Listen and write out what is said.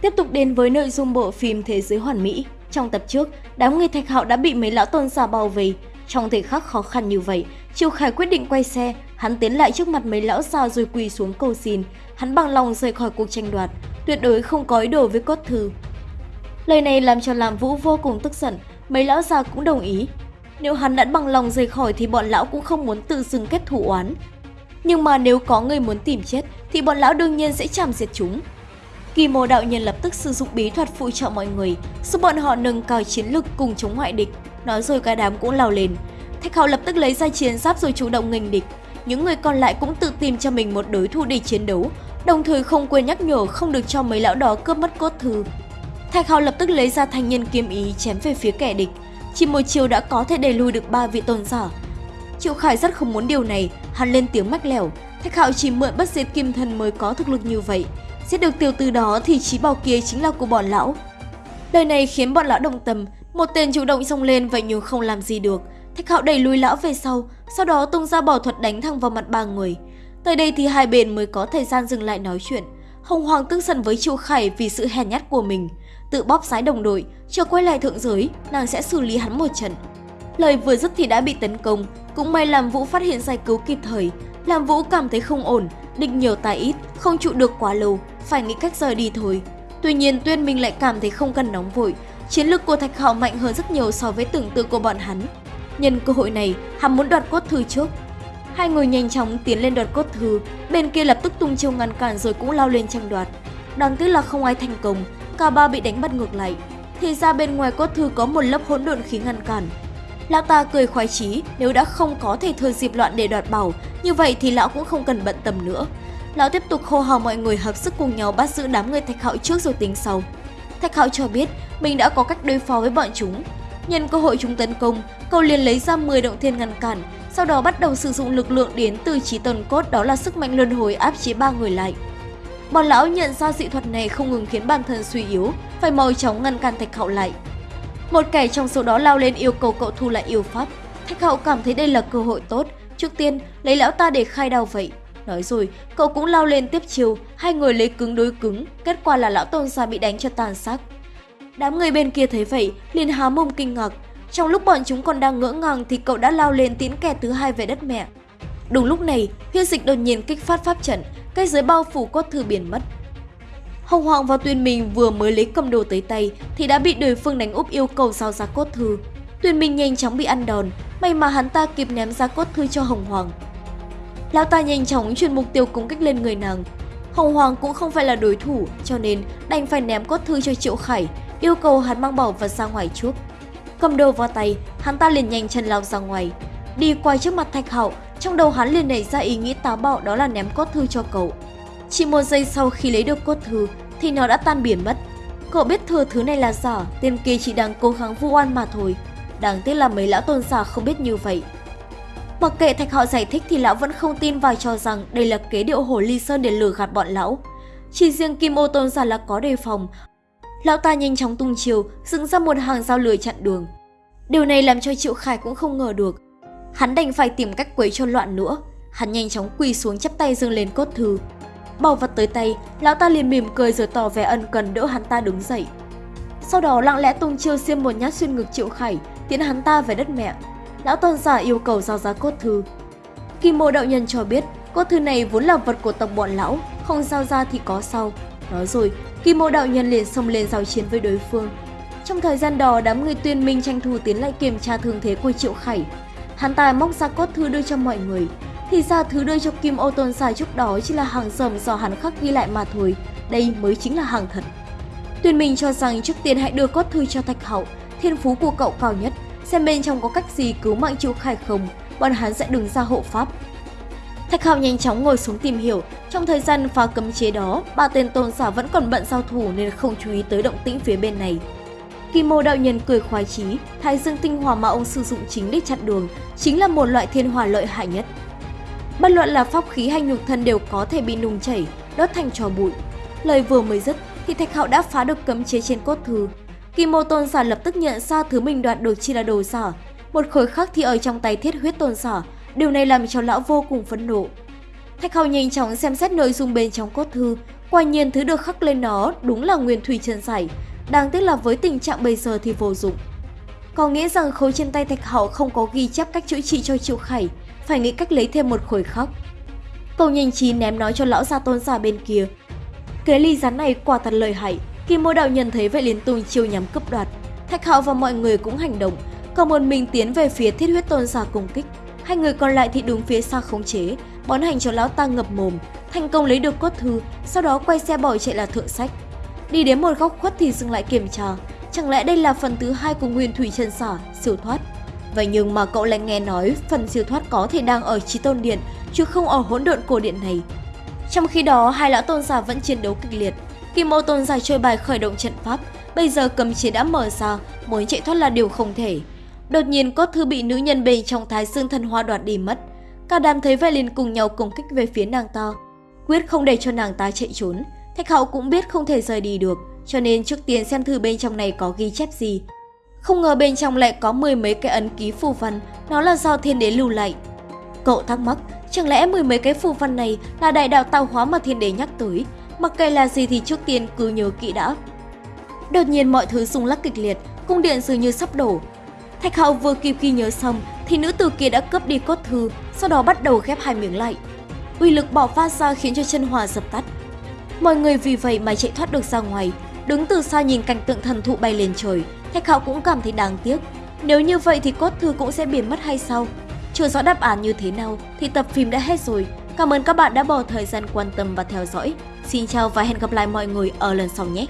Tiếp tục đến với nội dung bộ phim Thế giới hoàn mỹ. Trong tập trước, đám người thạch hạo đã bị mấy lão tôn giả bao vây. Trong thời khắc khó khăn như vậy, Triệu Khải quyết định quay xe, hắn tiến lại trước mặt mấy lão già rồi quỳ xuống cầu xin. Hắn bằng lòng rời khỏi cuộc tranh đoạt, tuyệt đối không có ý đồ với cốt thư. Lời này làm cho Lam Vũ vô cùng tức giận, mấy lão già cũng đồng ý. Nếu hắn đã bằng lòng rời khỏi thì bọn lão cũng không muốn tự dưng kết thủ oán. Nhưng mà nếu có người muốn tìm chết thì bọn lão đương nhiên sẽ chạm diệt chúng. Kỳ mô đạo nhân lập tức sử dụng bí thuật phụ trợ mọi người, giúp bọn họ nâng cao chiến lực cùng chống ngoại địch. Nói rồi cả đám cũng lao lên. Thạch Hạo lập tức lấy ra chiến giáp rồi chủ động nghênh địch. Những người còn lại cũng tự tìm cho mình một đối thủ để chiến đấu, đồng thời không quên nhắc nhở không được cho mấy lão đó cướp mất cốt thư. Thạch Hạo lập tức lấy ra thanh nhân kiếm ý chém về phía kẻ địch. Chỉ một chiều đã có thể đẩy lùi được ba vị tôn giả. Triệu Khải rất không muốn điều này, hắn lên tiếng mách lẻo. Thạch Hạo chỉ mượn bất diệt kim thần mới có thực lực như vậy. Giết được tiểu từ đó thì trí bảo kia chính là của bọn lão. Lời này khiến bọn lão đồng tâm, một tên chủ động xông lên vậy nhưng không làm gì được. Thạch Hạo đẩy lùi lão về sau, sau đó tung ra bỏ thuật đánh thẳng vào mặt ba người. Tới đây thì hai bên mới có thời gian dừng lại nói chuyện. Hồng Hoàng tức giận với Triệu Khải vì sự hèn nhát của mình, tự bóp sái đồng đội, chờ quay lại thượng giới, nàng sẽ xử lý hắn một trận. Lời vừa dứt thì đã bị tấn công, cũng may làm Vũ phát hiện giải cứu kịp thời. Làm Vũ cảm thấy không ổn, định nhiều tài ít, không trụ được quá lâu, phải nghĩ cách rời đi thôi. Tuy nhiên Tuyên Minh lại cảm thấy không cần nóng vội, chiến lược của Thạch Hạo mạnh hơn rất nhiều so với tưởng tượng của bọn hắn. Nhân cơ hội này, hắn muốn đoạt cốt thư trước. Hai người nhanh chóng tiến lên đoạt cốt thư, bên kia lập tức tung chiêu ngăn cản rồi cũng lao lên tranh đoạt. Đáng tiếc là không ai thành công, cả ba bị đánh bắt ngược lại. Thì ra bên ngoài cốt thư có một lớp hỗn độn khí ngăn cản. Lão ta cười khoái chí, nếu đã không có thể thừa dịp loạn để đoạt bảo, như vậy thì lão cũng không cần bận tâm nữa. Lão tiếp tục hô hào mọi người hợp sức cùng nhau bắt giữ đám người Thạch Hạo trước rồi tính sau. Thạch Hạo cho biết mình đã có cách đối phó với bọn chúng. Nhân cơ hội chúng tấn công, cậu liền lấy ra 10 động thiên ngăn cản, sau đó bắt đầu sử dụng lực lượng đến từ trí tần cốt đó là sức mạnh luân hồi áp chế ba người lại. Bọn lão nhận ra dị thuật này không ngừng khiến bản thân suy yếu, phải mau chóng ngăn cản Thạch Hạo lại. Một kẻ trong số đó lao lên yêu cầu cậu thu lại yêu pháp. Thạch Hạo cảm thấy đây là cơ hội tốt, trước tiên lấy lão ta để khai đao vậy. Nói rồi, cậu cũng lao lên tiếp chiều, hai người lấy cứng đối cứng, kết quả là lão tôn gia bị đánh cho tàn xác. Đám người bên kia thấy vậy, liền há mồm kinh ngạc. Trong lúc bọn chúng còn đang ngỡ ngàng thì cậu đã lao lên tiến kẻ thứ hai về đất mẹ. Đúng lúc này, huyết dịch đột nhiên kích phát pháp trận, cây giới bao phủ cốt thư biển mất. Hồng Hoàng và Tuyên Minh vừa mới lấy cầm đồ tới tay thì đã bị đối phương đánh úp yêu cầu giao ra cốt thư. Tuyên Minh nhanh chóng bị ăn đòn, may mà hắn ta kịp ném ra cốt thư cho Hồng Hoàng. Lão ta nhanh chóng chuyển mục tiêu công kích lên người nàng. Hồng Hoàng cũng không phải là đối thủ, cho nên đành phải ném cốt thư cho Triệu Khải, yêu cầu hắn mang bảo vật ra ngoài trước. Cầm đồ vào tay, hắn ta liền nhanh chân lao ra ngoài. Đi qua trước mặt Thạch Hạo, trong đầu hắn liền nảy ra ý nghĩ táo bạo đó là ném cốt thư cho cậu. Chỉ một giây sau khi lấy được cốt thư thì nó đã tan biển mất. Cậu biết thừa thứ này là giả, tên kia chỉ đang cố gắng vu oan mà thôi. Đáng tiếc là mấy lão tôn giả không biết như vậy. Mặc kệ Thạch Hạo giải thích thì lão vẫn không tin và cho rằng đây là kế điệu hồ ly sơn để lừa gạt bọn lão. Chỉ riêng Kim Ô tôn giả là có đề phòng. Lão ta nhanh chóng tung chiều, dựng ra một hàng dao lưới chặn đường. Điều này làm cho Triệu Khải cũng không ngờ được. Hắn đành phải tìm cách quấy cho loạn nữa. Hắn nhanh chóng quỳ xuống chắp tay dâng lên cốt thư. Bảo vật tới tay, lão ta liền mỉm cười rồi tỏ vẻ ân cần đỡ hắn ta đứng dậy. Sau đó lặng lẽ tung chiêu xiêm một nhát xuyên ngực Triệu Khải, tiến hắn ta về đất mẹ. Lão tôn giả yêu cầu giao giá cốt thư. Kim mô đạo nhân cho biết, cốt thư này vốn là vật của tộc bọn lão, không giao ra thì có sau. Nói rồi, Kim mô đạo nhân liền xông lên giao chiến với đối phương. Trong thời gian đó, đám người tuyên minh tranh thủ tiến lại kiểm tra thương thế của Triệu Khải. Hắn ta móc ra cốt thư đưa cho mọi người, thì ra thứ đưa cho Kim Ô Tôn giả trước đó chỉ là hàng rầm do hắn khắc ghi lại mà thôi, đây mới chính là hàng thật. Tuyên Minh cho rằng trước tiên hãy đưa cốt thư cho Thạch Hậu, thiên phú của cậu cao nhất, xem bên trong có cách gì cứu mạng Triệu Khải không, bọn hắn sẽ đứng ra hộ pháp. Thạch Hạo nhanh chóng ngồi xuống tìm hiểu, trong thời gian phá cấm chế đó, ba tên tôn giả vẫn còn bận giao thủ nên không chú ý tới động tĩnh phía bên này. Kim Mô đạo nhân cười khoái chí, Thái Dương tinh hỏa mà ông sử dụng chính để chặn đường, chính là một loại thiên hỏa lợi hại nhất. Bất luận là pháp khí hay nhục thân đều có thể bị nung chảy, đốt thành trò bụi. Lời vừa mới dứt thì Thạch Hạo đã phá được cấm chế trên cốt thư. Kim Mô Tôn Sở lập tức nhận ra thứ mình đoạt được chỉ là đồ giả. Một khối khác thì ở trong tay thiết huyết tôn sở, Điều này làm cho lão vô cùng phẫn nộ. Thạch Hạo nhanh chóng xem xét nội dung bên trong cốt thư, Quả nhiên thứ được khắc lên nó đúng là nguyên thủy chân giải, đáng tiếc là với tình trạng bây giờ thì vô dụng. Có nghĩa rằng khối trên tay Thạch Hạo không có ghi chép cách chữa trị cho Triệu Khải, phải nghĩ cách lấy thêm một khối khác. Cầu nhanh trí ném nó cho lão gia tôn giả bên kia. Cái ly rắn này quả thật lợi hại, khi mô đạo nhân thấy vậy liền tung chiêu nhắm cướp đoạt. Thạch Hạo và mọi người cũng hành động, còn một mình tiến về phía thiết huyết tôn giả công kích. Hai người còn lại thì đứng phía xa khống chế, bón hành cho lão ta ngập mồm, thành công lấy được cốt thư, sau đó quay xe bỏ chạy là thượng sách. Đi đến một góc khuất thì dừng lại kiểm tra, chẳng lẽ đây là phần thứ hai của Nguyên Thủy Chân Xả, siêu thoát? Vậy nhưng mà cậu lại nghe nói phần siêu thoát có thể đang ở trí Tôn Điện, chứ không ở hỗn độn cổ điện này. Trong khi đó, hai lão tôn giả vẫn chiến đấu kịch liệt. Kim Ô tôn giả chơi bài khởi động trận pháp, bây giờ cấm chế đã mở ra, muốn chạy thoát là điều không thể. Đột nhiên cốt thư bị nữ nhân bên trong thái dương thần hoa đoạt đi mất. Cả đám thấy vậy liền cùng nhau công kích về phía nàng ta. Quyết không để cho nàng ta chạy trốn. Thạch hậu cũng biết không thể rời đi được, cho nên trước tiên xem thử bên trong này có ghi chép gì. Không ngờ bên trong lại có mười mấy cái ấn ký phù văn, nó là do thiên đế lưu lại. Cậu thắc mắc, chẳng lẽ mười mấy cái phù văn này là đại đạo tạo hóa mà thiên đế nhắc tới? Mặc kệ là gì thì trước tiên cứ nhớ kỹ đã. Đột nhiên mọi thứ rung lắc kịch liệt, cung điện dường như sắp đổ. Thạch hậu vừa kịp khi nhớ xong thì nữ tử kia đã cướp đi cốt thư, sau đó bắt đầu ghép hai miếng lại. Uy lực bỏ phát ra khiến cho chân hòa dập tắt. Mọi người vì vậy mà chạy thoát được ra ngoài, đứng từ xa nhìn cảnh tượng thần thụ bay lên trời, Thạch Hạo cũng cảm thấy đáng tiếc. Nếu như vậy thì cốt thư cũng sẽ biến mất hay sao? Chưa rõ đáp án như thế nào thì tập phim đã hết rồi. Cảm ơn các bạn đã bỏ thời gian quan tâm và theo dõi. Xin chào và hẹn gặp lại mọi người ở lần sau nhé!